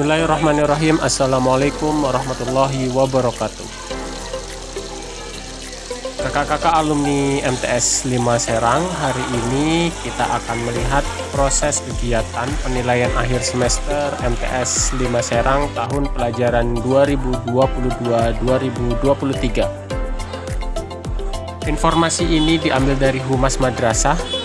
Bismillahirrahmanirrahim. Assalamualaikum warahmatullahi wabarakatuh. Kakak-kakak alumni MTS 5 Serang Hari ini kita akan melihat proses kegiatan penilaian akhir semester MTS 5 Serang tahun pelajaran 2022-2023 Informasi ini diambil dari Humas Madrasah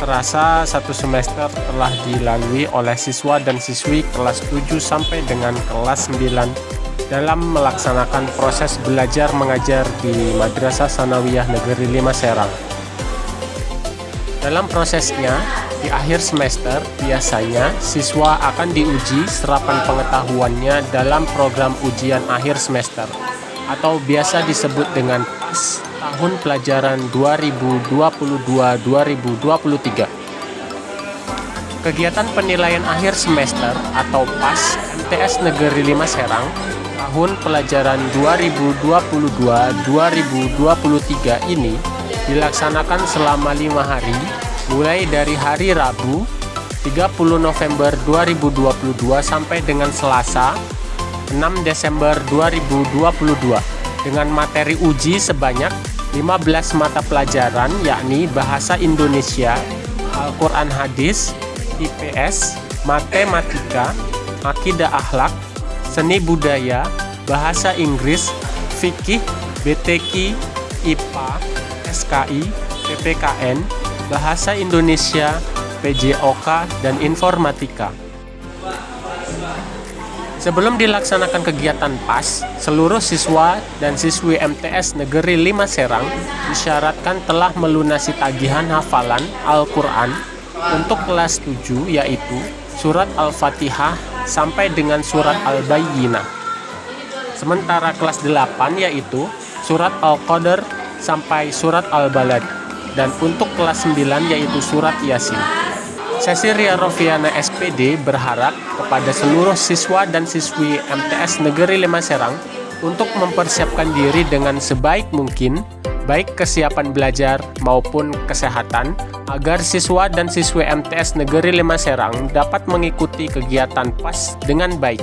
terasa satu semester telah dilalui oleh siswa dan siswi kelas 7 sampai dengan kelas 9 dalam melaksanakan proses belajar mengajar di Madrasah Sanawiyah Negeri 5 Serang. Dalam prosesnya, di akhir semester biasanya siswa akan diuji serapan pengetahuannya dalam program ujian akhir semester atau biasa disebut dengan PAS tahun pelajaran 2022-2023. Kegiatan penilaian akhir semester atau PAS MTS Negeri 5 Serang tahun pelajaran 2022-2023 ini dilaksanakan selama lima hari mulai dari hari Rabu 30 November 2022 sampai dengan Selasa 6 Desember 2022 dengan materi uji sebanyak 15 mata pelajaran yakni Bahasa Indonesia, Al-Quran Hadis, IPS, Matematika, Akidah Akhlak, Seni Budaya, Bahasa Inggris, Fikih, BTK, IPA, SKI, PPKN, Bahasa Indonesia, PJOK, dan Informatika. Sebelum dilaksanakan kegiatan PAS, seluruh siswa dan siswi MTS Negeri 5 Serang disyaratkan telah melunasi tagihan hafalan Al-Quran untuk kelas 7 yaitu surat Al-Fatihah sampai dengan surat Al-Bayyinah. Sementara kelas 8 yaitu surat Al-Qadr sampai surat Al-Balad dan untuk kelas 9 yaitu surat Yasin. Sesi Ria Rofiana SPD berharap kepada seluruh siswa dan siswi MTS Negeri 5 Serang untuk mempersiapkan diri dengan sebaik mungkin, baik kesiapan belajar maupun kesehatan, agar siswa dan siswi MTS Negeri 5 Serang dapat mengikuti kegiatan PAS dengan baik.